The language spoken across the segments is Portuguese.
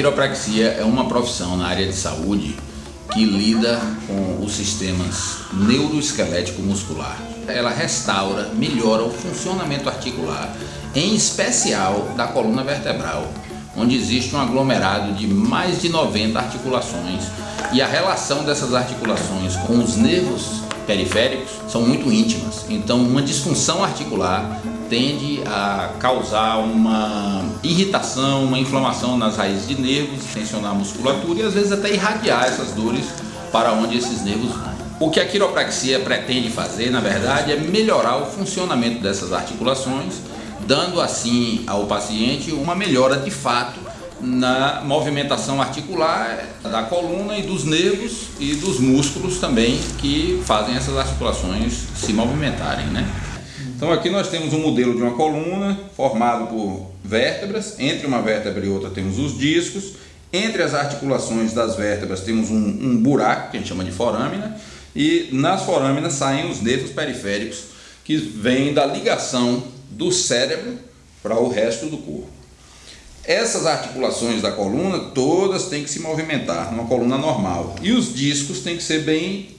quiropraxia é uma profissão na área de saúde que lida com os sistemas neuroesquelético muscular. Ela restaura, melhora o funcionamento articular, em especial da coluna vertebral, onde existe um aglomerado de mais de 90 articulações e a relação dessas articulações com os nervos periféricos são muito íntimas. Então, uma disfunção articular tende a causar uma irritação, uma inflamação nas raízes de nervos, tensionar a musculatura e às vezes até irradiar essas dores para onde esses nervos vão. O que a quiropraxia pretende fazer, na verdade, é melhorar o funcionamento dessas articulações, dando assim ao paciente uma melhora de fato na movimentação articular da coluna e dos nervos e dos músculos também que fazem essas articulações se movimentarem, né? Então aqui nós temos um modelo de uma coluna formado por vértebras, entre uma vértebra e outra temos os discos, entre as articulações das vértebras temos um, um buraco, que a gente chama de forâmina, e nas forâminas saem os nervos periféricos que vêm da ligação do cérebro para o resto do corpo. Essas articulações da coluna todas têm que se movimentar numa coluna normal e os discos têm que ser bem,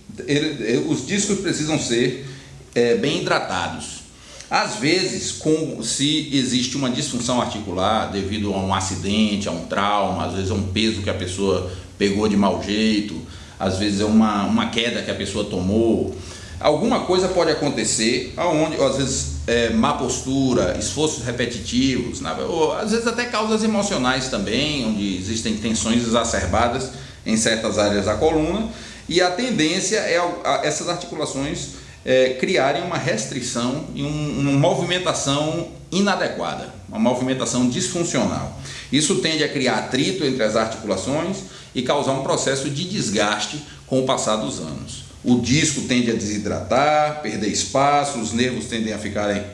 os discos precisam ser é, bem hidratados. Às vezes, com, se existe uma disfunção articular devido a um acidente, a um trauma, às vezes é um peso que a pessoa pegou de mau jeito, às vezes é uma, uma queda que a pessoa tomou, alguma coisa pode acontecer, aonde, às vezes é, má postura, esforços repetitivos, né? ou às vezes até causas emocionais também, onde existem tensões exacerbadas em certas áreas da coluna, e a tendência é a, a essas articulações é, criarem uma restrição e um, uma movimentação inadequada, uma movimentação disfuncional. Isso tende a criar atrito entre as articulações e causar um processo de desgaste com o passar dos anos. O disco tende a desidratar, perder espaço, os nervos tendem a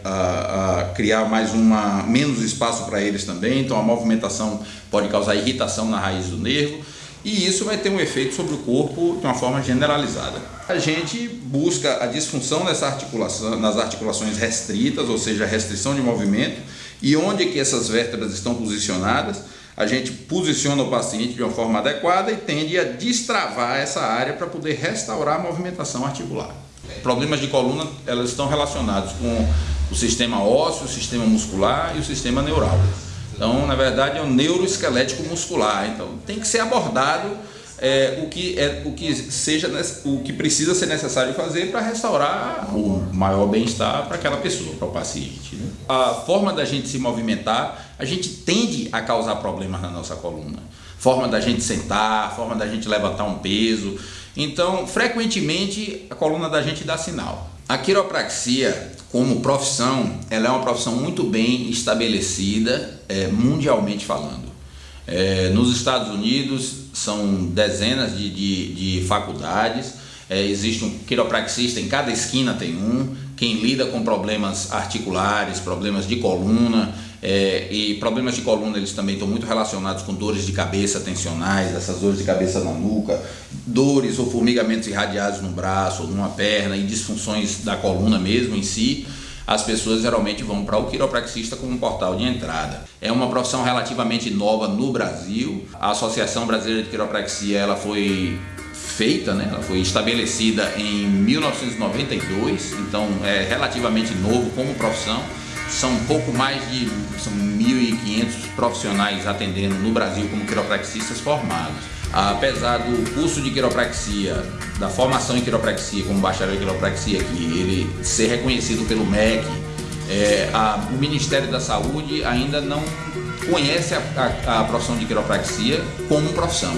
a, a criar mais uma menos espaço para eles também, então a movimentação pode causar irritação na raiz do nervo. E isso vai ter um efeito sobre o corpo de uma forma generalizada. A gente busca a disfunção nessa articulação, nas articulações restritas, ou seja, restrição de movimento, e onde que essas vértebras estão posicionadas, a gente posiciona o paciente de uma forma adequada e tende a destravar essa área para poder restaurar a movimentação articular. Problemas de coluna elas estão relacionados com o sistema ósseo, o sistema muscular e o sistema neural. Então, na verdade, é um neuroesquelético muscular. Então, tem que ser abordado é, o, que é, o, que seja, o que precisa ser necessário fazer para restaurar o maior bem-estar para aquela pessoa, para o paciente. Né? A forma da gente se movimentar, a gente tende a causar problemas na nossa coluna. Forma da gente sentar, forma da gente levantar um peso. Então, frequentemente, a coluna da gente dá sinal. A quiropraxia, como profissão, ela é uma profissão muito bem estabelecida, é, mundialmente falando. É, nos Estados Unidos são dezenas de, de, de faculdades, é, existe um quiropraxista, em cada esquina tem um, quem lida com problemas articulares, problemas de coluna, é, e problemas de coluna eles também estão muito relacionados com dores de cabeça tensionais, essas dores de cabeça na nuca, dores ou formigamentos irradiados no braço ou numa perna e disfunções da coluna mesmo em si. As pessoas geralmente vão para o quiropraxista como portal de entrada. É uma profissão relativamente nova no Brasil. A Associação Brasileira de Quiropraxia ela foi feita, né? ela foi estabelecida em 1992, então é relativamente novo como profissão são pouco mais de são 1.500 profissionais atendendo no Brasil como quiropraxistas formados apesar do curso de quiropraxia, da formação em quiropraxia, como bacharel em quiropraxia, que ele ser reconhecido pelo MEC, é, a, o Ministério da Saúde ainda não conhece a, a, a profissão de quiropraxia como profissão.